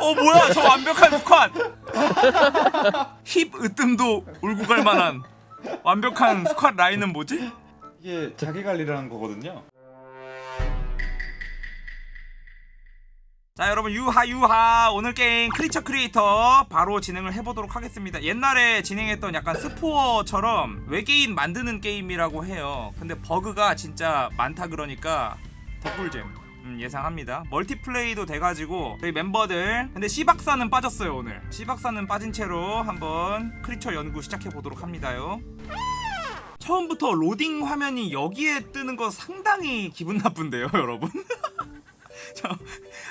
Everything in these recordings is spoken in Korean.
어 뭐야? 저 완벽한 스쿼트. 힙 으뜸도 울고 갈 만한 완벽한 스쿼트 라인은 뭐지? 이게 자기 관리라는 거거든요. 자 여러분 유하 유하. 오늘 게임 크리처 크리에이터 바로 진행을 해보도록 하겠습니다. 옛날에 진행했던 약간 스포어처럼 외계인 만드는 게임이라고 해요. 근데 버그가 진짜 많다 그러니까 덕꿀잼 음, 예상합니다. 멀티플레이도 돼가지고 저희 멤버들 근데 C박사는 빠졌어요 오늘. C박사는 빠진 채로 한번 creature 연구 시작해보도록 합니다요. 처음부터 로딩 화면이 여기에 뜨는 거 상당히 기분 나쁜데요 여러분? 저,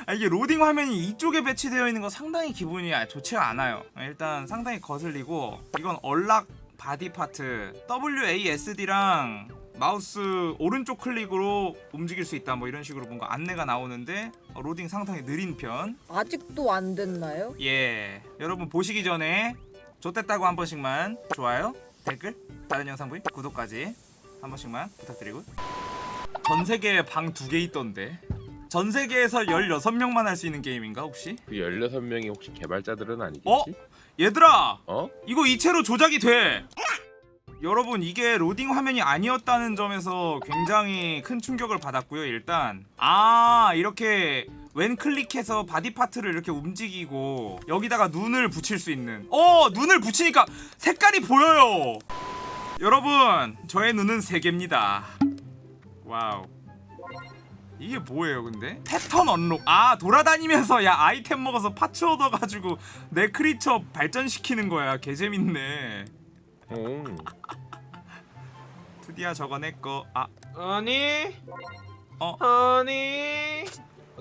아, 이게 로딩 화면이 이쪽에 배치되어 있는 거 상당히 기분이 아- 좋지가 않아요. 일단 상당히 거슬리고 이건 unlock body part. WASD랑 마우스 오른쪽 클릭으로 움직일 수 있다 뭐 이런 식으로 뭔가 안내가 나오는데 어, 로딩 상당히 느린 편. 아직도 안 됐나요? 예. 여러분 보시기 전에 좋댔다고 한 번씩만 좋아요, 댓글, 다른 영상 보기, 구독까지 한 번씩만 부탁드리고 전 세계에 방 두 개 있던데 전 세계에서 16명만 할 수 있는 게임인가 혹시? 그 16명이 혹시 개발자들은 아니겠지? 어? 얘들아 어? 이거 이체로 조작이 돼 여러분 이게 로딩 화면이 아니었다는 점에서 굉장히 큰 충격을 받았고요 일단. 아 이렇게 왼 클릭해서 body part를 이렇게 움직이고 여기다가 눈을 붙일 수 있는. 어 눈을 붙이니까 색깔이 보여요! 여러분 저의 눈은 세 개입니다. 와우. 이게 뭐예요 근데? pattern unlock 아 돌아다니면서 야 아이템 먹어서 parts 얻어가지고 내 크리처 발전시키는 거야. 개재밌네 응. 투디야 저거 내꺼 아 아니 어? 아니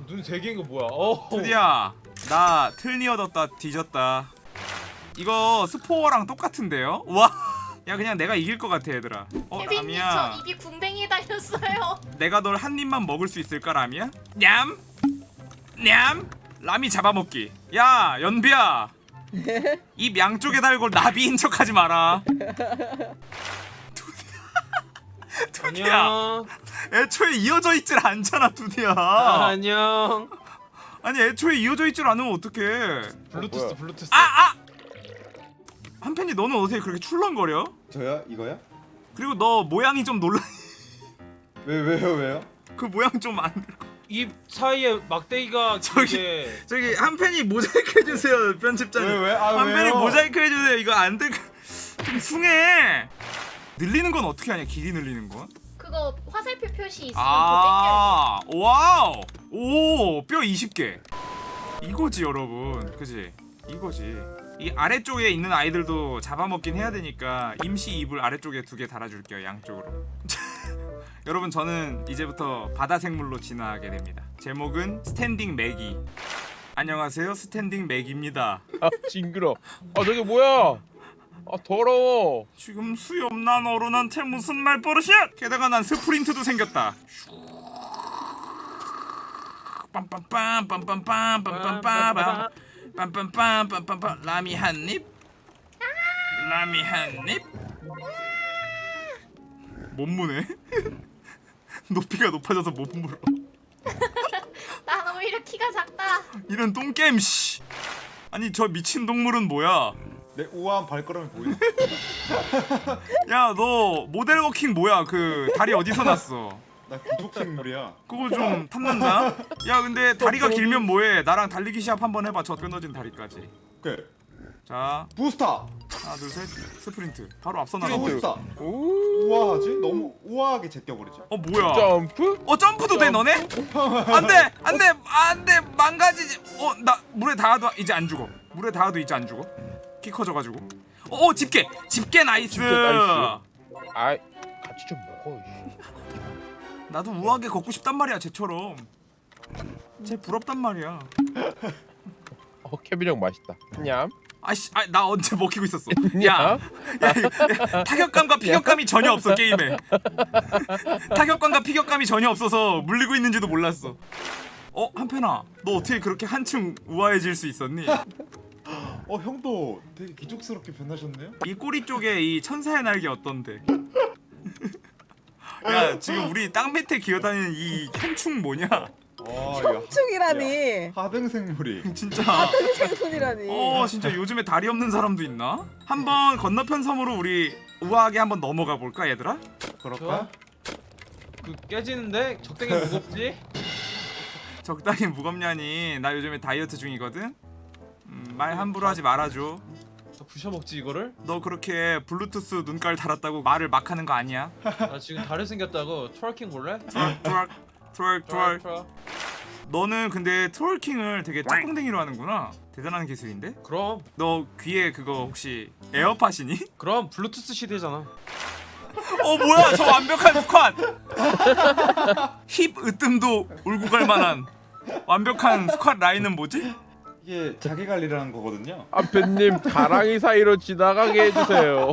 눈세 개인 거 뭐야 어 투디야 나 틀니 얻었다 뒤졌다 이거 스포어랑 똑같은데요? 와. 야 그냥 내가 이길 것 같아 얘들아 어 케빈님 라미야 저 입이 궁뎅이에 달렸어요. 내가 널 한 입만 먹을 수 있을까 라미야? 냠! 냠! 라미 잡아먹기 야 연비야 입 양쪽에 달고 나비인 척하지 마라 투디야 안녕 애초에 이어져 있질 않잖아 투디야 안녕 아니 애초에 이어져 있질 않으면 어떡해 블루투스? 블루투스 아! 아! 한편이 너는 어떻게 그렇게 출렁거려? 저야 이거야? 그리고 너 모양이 좀 놀라 왜 왜요 왜요? 그 모양 좀 안 입 사이에 막대기가 저기- 이게 저기 한편이 모자이크 해주세요 편집자님 왜 왜? 아 한편이 왜요? 모자이크 해주세요. 이거 안돼. 좀 숭해. 늘리는 건 어떻게 하냐? 길이 늘리는 건? 그거 화살표 표시 있으면 더 아 와우. 오뼈 20개. 이거지 여러분. 그지? 이거지. 이 아래쪽에 있는 아이들도 잡아먹긴 해야 되니까 임시 이불 아래쪽에 두 개 달아줄게요 양쪽으로 여러분 저는 이제부터 바다 생물로 진화하게 됩니다. 제목은 스탠딩 맥이 안녕하세요. 스탠딩 맥입니다. 아 징그러. 아 저게 뭐야? 아 더러워. 지금 수염난 어른한테 무슨 말버릇이야? 게다가 난 스프린트도 생겼다. 빰빰빰 빰빰빰 빰빰빰 빰 빰빰 빰 빰빰빰. 라미 한입? 라미 한입? 못 무네 높이가 높아져서 못 물어. 난 오히려 키가 작다. 이런 똥겜 씨. 아니 저 미친 동물은 뭐야? 내 우아한 발걸음이 보이네. 야 너 모델 워킹 뭐야? 그 다리 어디서 났어? 나 귀족 생물이야. 그거 좀 탐난다. 야 근데 다리가 길면 뭐해? 나랑 달리기 시합 한번 해봐. 저 끊어진 다리까지. 오케이. 자 부스타. 하나 둘 셋 스프린트 바로 앞서 나가. 오. 우아하지? 너무 우아하게 제껴버리죠. 어 뭐야 점프? 어 점프도 돼 너네? 안돼 안돼 안돼 망가지지 어 나 물에 닿아도 이제 안 죽어 물에 닿아도 이제 안 죽어 키 커져가지고 어, 어 집게 집게 nice 집게 nice. 아이 같이 좀 먹어. 나도 우아하게 걷고 싶단 말이야 쟤처럼 쟤 부럽단 말이야 어 케빈 형 맛있다. 냠. 아씨 아, 나 언제 먹히고 있었어 냠. 야, 야, 야 타격감과 피격감이 전혀 없어 게임에 타격감과 피격감이 전혀 없어서 물리고 있는지도 몰랐어 어 한편아 너 어떻게 그렇게 한층 우아해질 수 있었니? 어 형도 되게 귀족스럽게 변하셨네요. 이 꼬리 쪽에 이 천사의 날개 어떤데? 야 지금 우리 땅 밑에 기어다니는 이 현충 뭐냐? 와 이거 형충이라니. 하등 생물이. 진짜 생손이라니. 어 진짜 요즘에 다리 없는 사람도 있나? 한번 건너편 섬으로 우리 우아하게 한번 넘어가 볼까 얘들아? 그럴까? 그 깨지는데 적당히 무겁지? 적당히 무겁냐니 나 요즘에 다이어트 중이거든? 음, 말 함부로 하지 말아줘 나 부셔 먹지 이거를? 너 그렇게 블루투스 눈깔 달았다고 말을 막 하는 거 아니야? 나 지금 다리 생겼다고 twerking 볼래? twerk twerk twerk twerk. 너는 근데 twerking을 되게 짝꿍댕이로 하는구나 대단한 기술인데? 그럼 너 귀에 그거 혹시 에어팟이니? 그럼 블루투스 시대잖아. 어 뭐야 저 완벽한 스쿼트 힙 으뜸도 울고 갈 만한 완벽한 스쿼트 라인은 뭐지? 이게 자기 관리라는 거거든요. 앞에님 가랑이 사이로 지나가게 해주세요.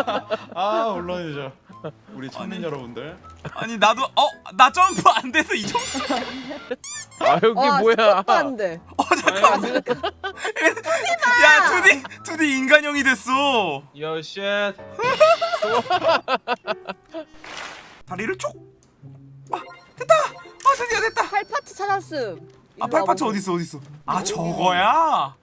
아 물론이죠. 우리 청년 아니. 여러분들. 아니 나도 어나 점프 안 돼서 이 정도 아 여기 와, 뭐야? 스톱도 안 돼. 어 잠깐만 야 투디 투디 인간형이 됐어 여 쉣. 다리를 쭉 아, 됐다 아 드디어 됐다 팔파츠 찾았음. 아 팔파츠 와보세요. 어디 있어 어디 있어 아 저거야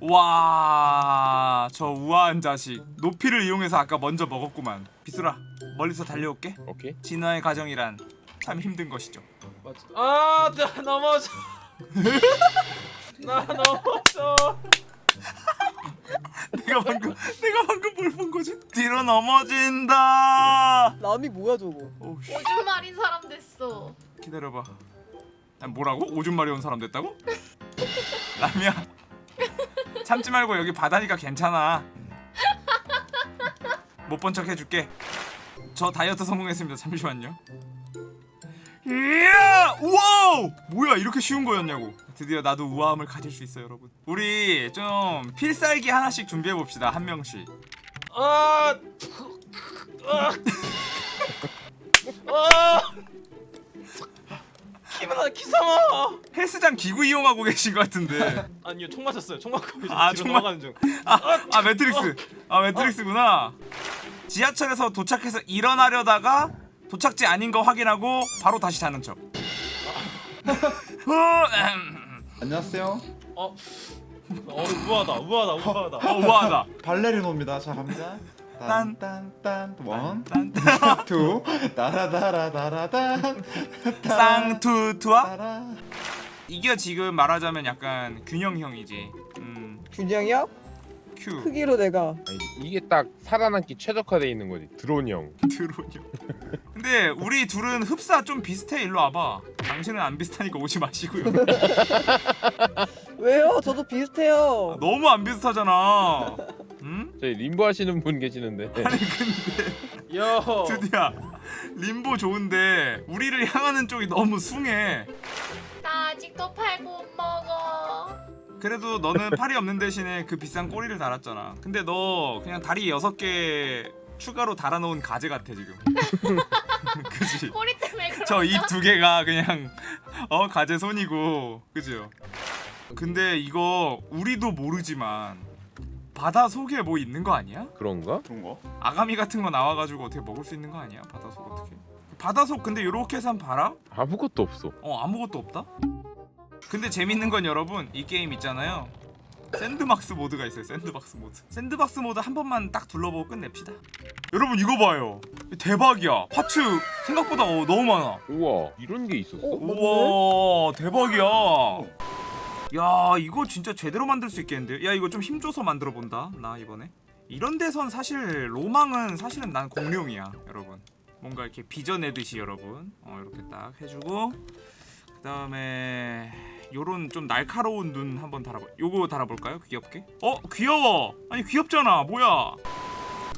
와 저 우아한 자식 높이를 이용해서 아까 먼저 먹었구만 비수라 멀리서 달려올게 오케이. 진화의 과정이란 참 힘든 것이죠 맞지? 아, 나 넘어져. 나 넘어져. 내가 방금 내가 방금 뭘 본 거지 뒤로 넘어진다 남이 뭐야 저거? 오줌 마린 사람 됐어. 기다려봐. 아, 뭐라고? 오줌 마려운 사람 됐다고? 라미야. 참지 말고 여기 바다니까 괜찮아. 못 본 척 해줄게. 저 다이어트 성공했습니다. 잠시만요. 이야! 우와우! 뭐야 이렇게 쉬운 거였냐고. 드디어 나도 우아함을 가질 수 있어 여러분. 우리 좀 필살기 하나씩 준비해 봅시다 한 명씩. 아. 아. 아. 기분아 기상아. 헬스장 기구 이용하고 계신 것 같은데. 아니요 총 맞았어요. 총 맞고 이제 아, 뒤로 총 넘어가는 중. 아, 아 매트릭스. 아 매트릭스구나. 지하철에서 도착해서 일어나려다가 도착지 아닌 거 확인하고 바로 다시 자는 척. 어, 음, 안녕하세요. 어. 어 우아하다 우아하다 우아하다. 어 우아하다. 발레리노입니다. 자 갑니다. 딴. 딴딴딴 one, 딴, two, 따라다라다라단, 쌍투투아. 이게 지금 말하자면 약간 균형형이지. 음, 균형이야? 큐 크기로 내가. 아니, 이게 딱 살아남기 최적화돼 있는 거지. 드론 형. 드론이요. 근데 우리 둘은 흡사 좀 비슷해. 일로 와봐. 당신은 안 비슷하니까 오지 마시고요. 왜요? 저도 비슷해요. 너무 안 비슷하잖아. 응? 저희 림보 하시는 분 계시는데. 아니 근데. 여. 드디어 림보 좋은데 우리를 향하는 쪽이 너무 숭해. 나 아직도 팔 못 먹어. 그래도 너는 팔이 없는 대신에 그 비싼 꼬리를 달았잖아. 근데 너 그냥 다리 여섯 개 추가로 달아놓은 가재 같아 지금. 그지? 꼬리 때문에 저 입 두 개가 그냥 어 가재 손이고 그죠? 근데 이거 우리도 모르지만 바다 속에 뭐 있는 거 아니야? 그런가? 그런 거? 아가미 같은 거 나와가지고 어떻게 먹을 수 있는 거 아니야? 바다 속 어떻게? 바다 속 근데 요렇게 산 봐라? 아무것도 없어. 어 아무것도 없다? 근데 재밌는 건 여러분 이 게임 있잖아요 샌드박스 모드가 있어요 샌드박스 모드 샌드박스 모드 한 번만 딱 둘러보고 끝냅시다 여러분 이거 봐요 대박이야 parts 생각보다 어, 너무 많아 우와 이런 게 있었어? 어? 우와 대박이야 야 이거 진짜 제대로 만들 수 있겠는데? 야 이거 좀 힘줘서 만들어 본다 나 이번에. 이런 데선 사실 로망은 사실은 난 공룡이야 여러분. 뭔가 이렇게 빚어내듯이 여러분. 어 이렇게 딱 해주고 그 다음에 요런 좀 날카로운 눈 한번 달아볼 요거 달아볼까요? 귀엽게? 어 귀여워! 아니 귀엽잖아 뭐야?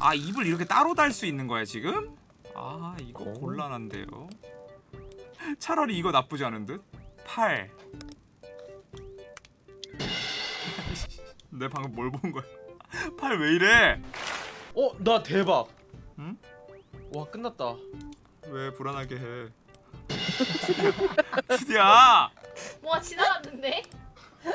아 입을 이렇게 따로 달 수 있는 거야 지금? 아 이거 어. 곤란한데요. 차라리 이거 나쁘지 않은 듯? 팔. 내 방금 뭘 본 거야? 팔 왜 이래? 어, 나 대박. 응? 와, 끝났다. 왜 불안하게 해? 드디야, 뭐가 지나갔는데?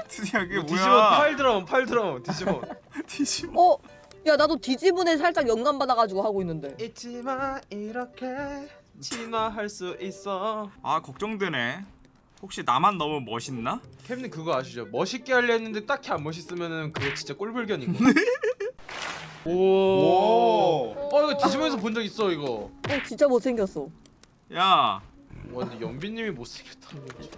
드디야 그게 뒤집어 뭐야? 팔 드럼, 팔 드럼 뒤집어. 뒤집어. 어? 야 나도 뒤집은에 살짝 영감 받아가지고 하고 있는데. 잊지 마, 이렇게 진화할 수 있어. 아 걱정되네. 혹시 나만 너무 멋있나? 캡님 그거 아시죠? 멋있게 하려 했는데 딱히 안 멋있으면은 그거 진짜 꼴불견인 거. 오. 오. 어 이거 뒤집어서 본 적 있어 이거. 어 진짜 못생겼어. 야, 와 근데 연비님이 못생겼다는 거지.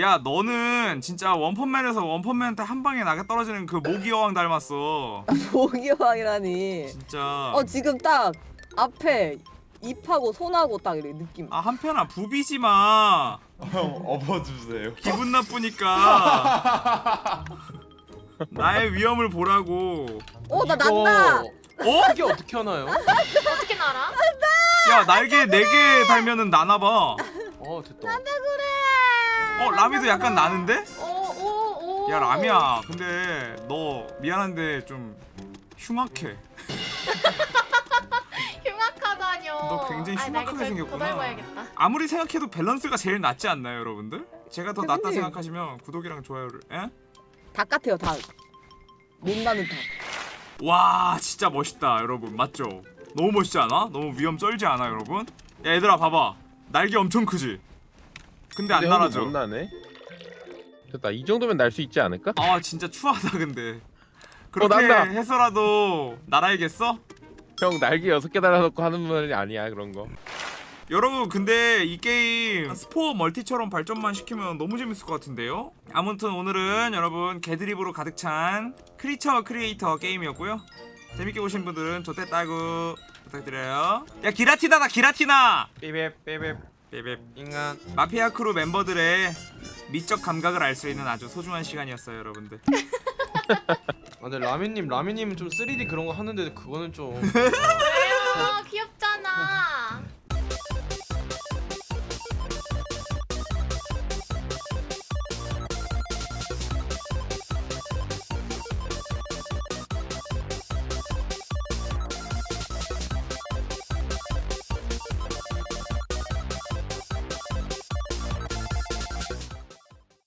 야 너는 진짜 원펀맨에서 원펀맨한테 한 방에 나게 떨어지는 그 모기 여왕 닮았어. 모기왕이라니. 진짜. 어 지금 딱 앞에 입하고 손하고 딱 이렇게 느낌. 아 한편아 부비지 마. 형 업어주세요. 기분 나쁘니까. 나의 위험을 보라고. 어나 난다. 어? 이게 어떻게 하나요? 어떻게 날아? 야 날개 네 개 달면은 나나 봐. 어 됐다. 어 라미도 약간 나는데? 오오오. 야 라미야 근데 너 미안한데 좀 흉악해. 너 굉장히 아이, 날개 흉악하게 더- 생겼구나. 아무리 생각해도 밸런스가 제일 낫지 않나요 여러분들? 제가 더 낫다 선생님. 생각하시면 구독이랑 좋아요를 에? 닭 같아요 닭. 못 나는 닭. 와 진짜 멋있다 여러분 맞죠? 너무 멋있지 않아? 너무 위험 쩔지 않아 여러분? 야 얘들아 봐봐 날개 엄청 크지? 근데 안 근데 날아져 못 나네. 됐다. 이 정도면 날 수 있지 않을까? 아 진짜 추하다 근데 그렇게 난다. 해서라도 날아야겠어? 형 날개 여섯 개 달아놓고 하는 말이 아니야 그런 거. 여러분 근데 이 게임 Spore 멀티처럼 발전만 시키면 너무 재밌을 것 같은데요? 아무튼 오늘은 여러분 개드립으로 가득 찬 creature creator 게임이었고요 재밌게 보신 분들은 좋대 따구 부탁드려요 야 기라티나다 기라티나 삐맵 삐맵 삐삐. 인간. 마피아 크루 멤버들의 미적 감각을 알 수 있는 아주 소중한 시간이었어요 여러분들 아, 근데 라미님, 라미님 좀 3D 그런 거 하는데 그거는 좀. 왜요? 귀엽잖아.